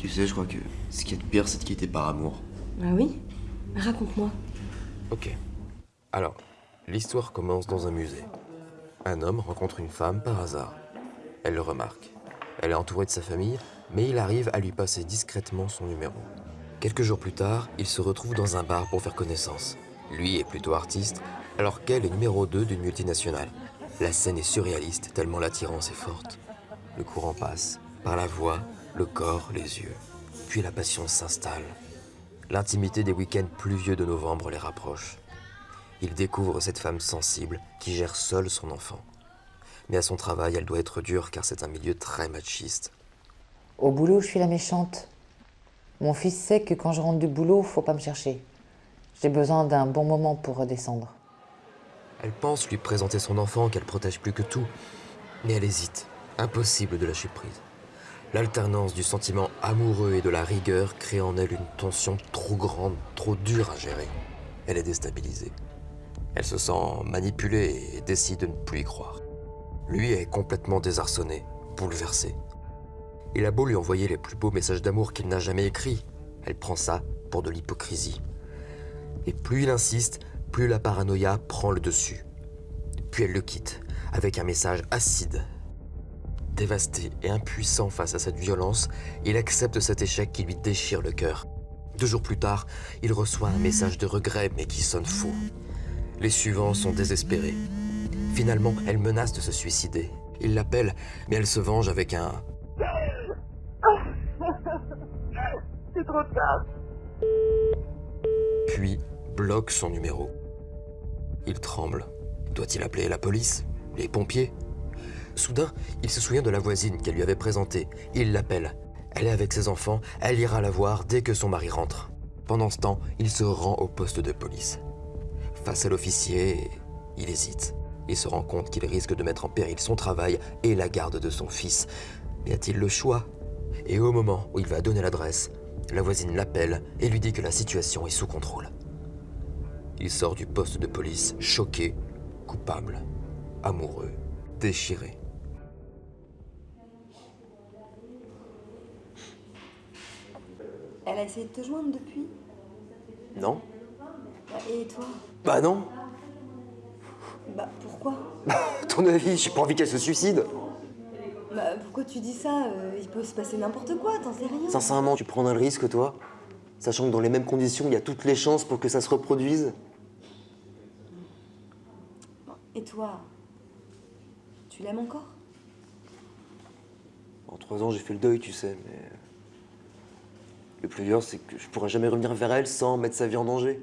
Tu sais, je crois que ce qui est de pire, c'est de quitter par amour. Ah oui? Raconte-moi. Ok. Alors, l'histoire commence dans un musée. Un homme rencontre une femme par hasard. Elle le remarque. Elle est entourée de sa famille, mais il arrive à lui passer discrètement son numéro. Quelques jours plus tard, il se retrouve dans un bar pour faire connaissance. Lui est plutôt artiste, alors qu'elle est numéro 2 d'une multinationale. La scène est surréaliste tellement l'attirance est forte. Le courant passe, par la voix, le corps, les yeux. Puis la passion s'installe. L'intimité des week-ends pluvieux de novembre les rapproche. Il découvre cette femme sensible qui gère seule son enfant. Mais à son travail, elle doit être dure car c'est un milieu très machiste. Au boulot, je suis la méchante. Mon fils sait que quand je rentre du boulot, faut pas me chercher. J'ai besoin d'un bon moment pour redescendre. Elle pense lui présenter son enfant qu'elle protège plus que tout, mais elle hésite. Impossible de lâcher prise. L'alternance du sentiment amoureux et de la rigueur crée en elle une tension trop grande, trop dure à gérer. Elle est déstabilisée. Elle se sent manipulée et décide de ne plus y croire. Lui est complètement désarçonné, bouleversé. Il a beau lui envoyer les plus beaux messages d'amour qu'il n'a jamais écrits, elle prend ça pour de l'hypocrisie. Et plus il insiste, plus la paranoïa prend le dessus. Puis elle le quitte, avec un message acide. Dévasté et impuissant face à cette violence, il accepte cet échec qui lui déchire le cœur. Deux jours plus tard, il reçoit un message de regret mais qui sonne faux. Les suivants sont désespérés. Finalement, elle menace de se suicider. Il l'appelle, mais elle se venge avec un C'est trop tard. puis bloque son numéro. Il tremble. Doit-il appeler la police Les pompiers? Soudain, il se souvient de la voisine qu'elle lui avait présentée. Il l'appelle. Elle est avec ses enfants, elle ira la voir dès que son mari rentre. Pendant ce temps, il se rend au poste de police. Face à l'officier, il hésite. Il se rend compte qu'il risque de mettre en péril son travail et la garde de son fils. Mais a-t-il le choix? Et au moment où il va donner l'adresse, la voisine l'appelle et lui dit que la situation est sous contrôle. Il sort du poste de police choqué, coupable, amoureux, déchiré. Elle a essayé de te joindre depuis? Non. Bah, Et toi? Bah non. Bah pourquoi? À ton avis, j'ai pas envie qu'elle se suicide. Bah pourquoi tu dis ça? Euh, Il peut se passer n'importe quoi, t'en sais rien. Sincèrement, tu prendrais le risque, toi. Sachant que dans les mêmes conditions, il y a toutes les chances pour que ça se reproduise. Et toi? Tu l'aimes encore? En trois ans, j'ai fait le deuil, tu sais, mais... Le plus dur, c'est que je pourrais jamais revenir vers elle sans mettre sa vie en danger.